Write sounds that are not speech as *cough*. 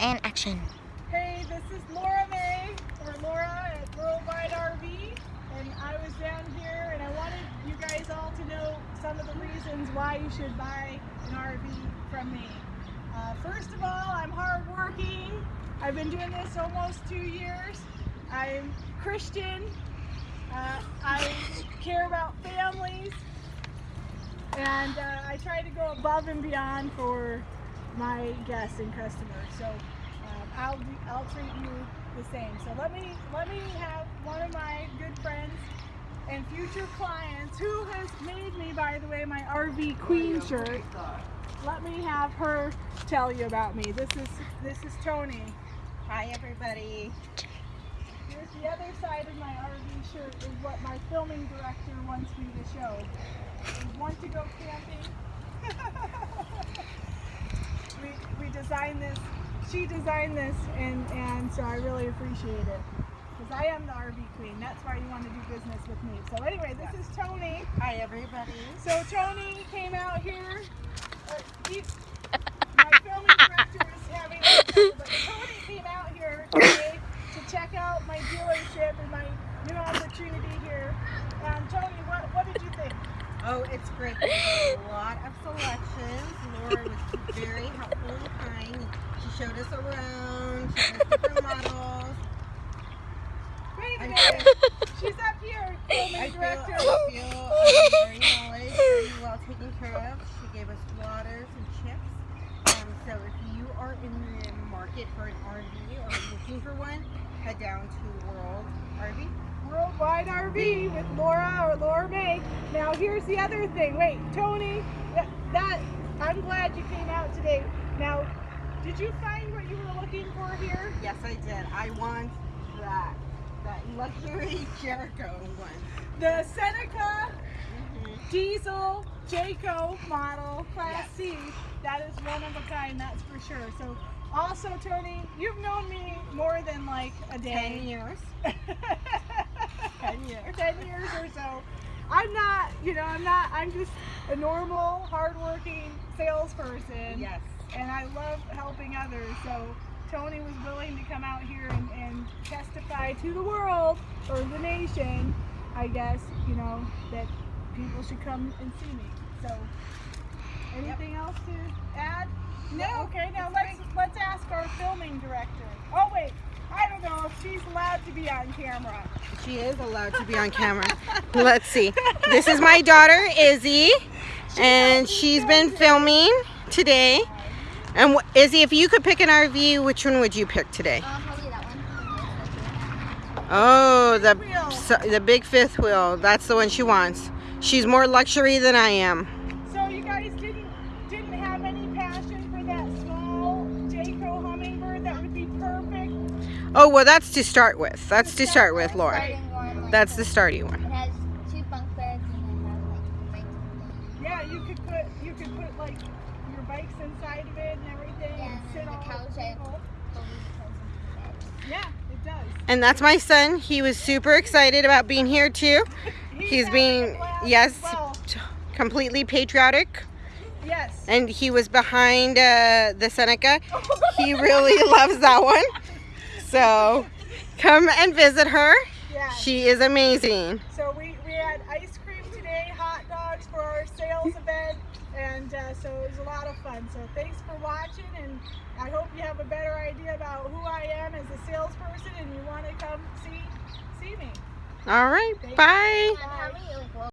and action. Hey, this is Laura May, or Laura at Worldwide RV, and I was down here and I wanted you guys all to know some of the reasons why you should buy an RV from me. Uh, first of all, I'm hardworking. I've been doing this almost two years. I'm Christian. Uh, I care about families, and uh, I try to go above and beyond for my guests and customers. So um, I'll I'll treat you the same. So let me let me have one of my good friends and future clients who has made me, by the way, my RV Queen shirt. Let me have her tell you about me. This is this is Tony. Hi everybody. Here's the other side of my RV shirt is what my filming director wants me to show. We want to go camping. *laughs* we, we designed this, she designed this, and, and so I really appreciate it. Because I am the RV queen. That's why you want to do business with me. So anyway, this is Tony. Hi everybody. So Tony came out here. Uh, he, *laughs* my filming director is having a but Tony came out here today to check out my dealership and my new opportunity here. And Tony, what, what did you think? Oh, it's great. There's a lot of selections. Laura was very helpful and kind. She showed us around, showed us different models. Wait a I minute. She's up here, I feel, director. I feel um, very knowledge, very well taken care of. She gave us waters and chips. Um, so if you are in the market for an RV or looking for one, head down to World RV. Worldwide RV with Laura or Laura May. Now here's the other thing. Wait, Tony, that, that I'm glad you came out today. Now, did you find what you were looking for here? Yes, I did. I want that. That luxury *laughs* Jericho one. The Seneca Mm-hmm. diesel Jayco model class C. That is one of a kind, that's for sure. So also Tony, you've known me more than like a day. Ten years. *laughs* Ten years. 10 years or so. I'm not, you know, I'm not, I'm just a normal, hardworking salesperson. Yes. And I love helping others. So Tony was willing to come out here and, and testify to the world, or the nation, I guess, you know, that people should come and see me. So anything else to add? No, Okay, now let's let's ask our filming director. Oh wait, I don't know if she's allowed to be on camera. She is allowed to be on camera. Let's see. This is my daughter Izzy, and she's been filming today. And Izzy, if you could pick an RV, which one would you pick today? Um, probably that one. Oh, the Wheel. so- the big fifth wheel. That's the one she wants. She's more luxury than I am. So you guys didn't didn't have any passion for that small Jayco hummingbird that would be perfect. Oh well, that's to start with. That's to start with, Laura. Starting one, like, That's the starting one. It has two bunk beds and it has like bike. Yeah, you could put you could put like your bikes inside of it and everything Yeah, and and sit the couch the I- people. fully closed into bed. Yeah, it does. And that's my son. He was super excited about being here too. *laughs* He's having being yes, well. completely patriotic. Yes. And he was behind uh, the Seneca. *laughs* He really loves that one. *laughs* So come and visit her. yeah. She is amazing. So we, we had ice cream today, hot dogs for our sales event, and uh, so it was a lot of fun. So thanks for watching, and I hope you have a better idea about who I am as a salesperson, and you want to come see see me. All right. Bye. Bye.